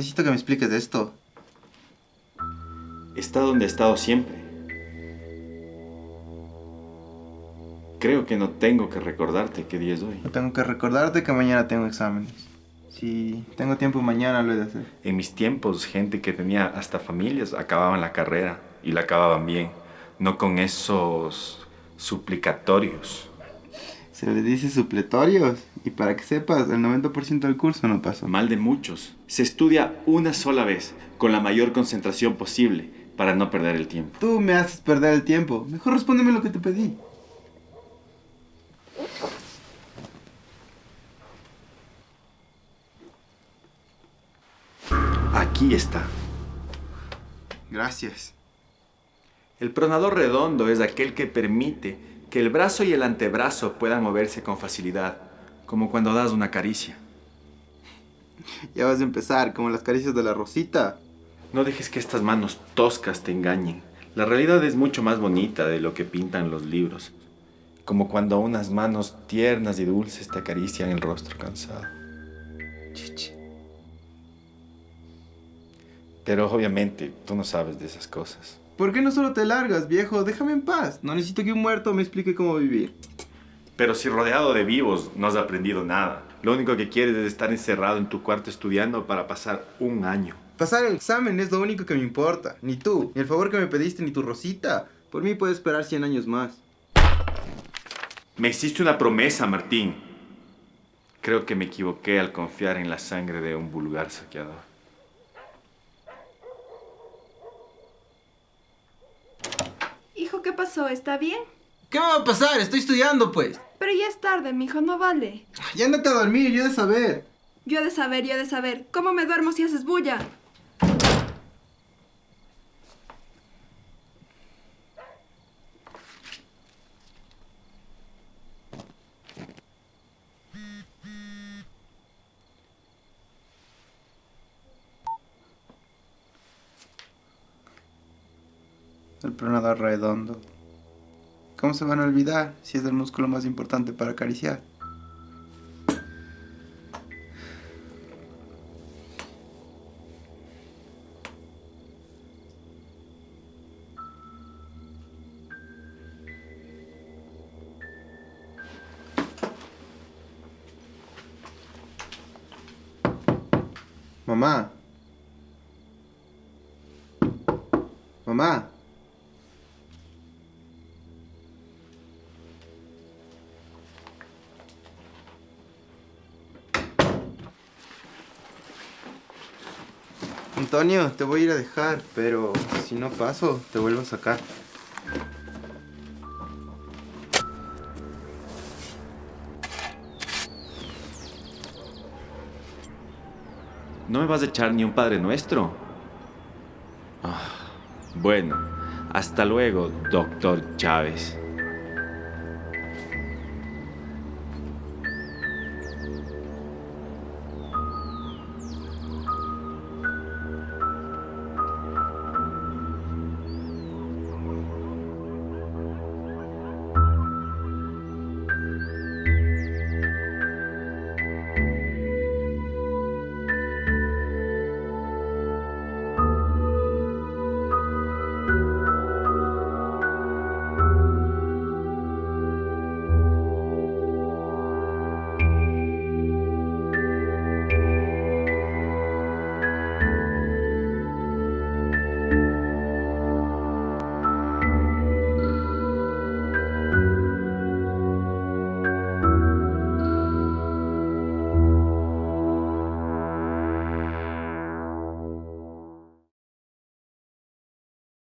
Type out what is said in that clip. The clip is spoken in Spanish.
Necesito que me expliques de esto. Está donde he estado siempre. Creo que no tengo que recordarte qué día es hoy. No tengo que recordarte que mañana tengo exámenes. Si tengo tiempo mañana lo he de hacer. En mis tiempos, gente que tenía hasta familias acababan la carrera y la acababan bien. No con esos suplicatorios. Se le dice supletorios. Y para que sepas, el 90% del curso no pasó. Mal de muchos. Se estudia una sola vez, con la mayor concentración posible, para no perder el tiempo. Tú me haces perder el tiempo. Mejor respóndeme lo que te pedí. Aquí está. Gracias. El pronador redondo es aquel que permite que el brazo y el antebrazo puedan moverse con facilidad, como cuando das una caricia. Ya vas a empezar, como las caricias de la Rosita. No dejes que estas manos toscas te engañen. La realidad es mucho más bonita de lo que pintan los libros. Como cuando unas manos tiernas y dulces te acarician el rostro cansado. Chichi. Pero obviamente tú no sabes de esas cosas. ¿Por qué no solo te largas, viejo? Déjame en paz. No necesito que un muerto me explique cómo vivir. Pero si rodeado de vivos no has aprendido nada. Lo único que quieres es estar encerrado en tu cuarto estudiando para pasar un año. Pasar el examen es lo único que me importa. Ni tú, ni el favor que me pediste, ni tu Rosita. Por mí puedes esperar 100 años más. Me hiciste una promesa, Martín. Creo que me equivoqué al confiar en la sangre de un vulgar saqueador. ¿Qué pasó? ¿Está bien? ¿Qué me va a pasar? Estoy estudiando, pues. Pero ya es tarde, mijo, no vale. Ya andate a dormir, yo he de saber. Yo he de saber, yo he de saber. ¿Cómo me duermo si haces bulla? El pronador redondo. ¿Cómo se van a olvidar si es el músculo más importante para acariciar? Mamá. Mamá. Antonio, te voy a ir a dejar, pero si no paso, te vuelvo a sacar. ¿No me vas a echar ni un Padre Nuestro? Ah, bueno, hasta luego, doctor Chávez.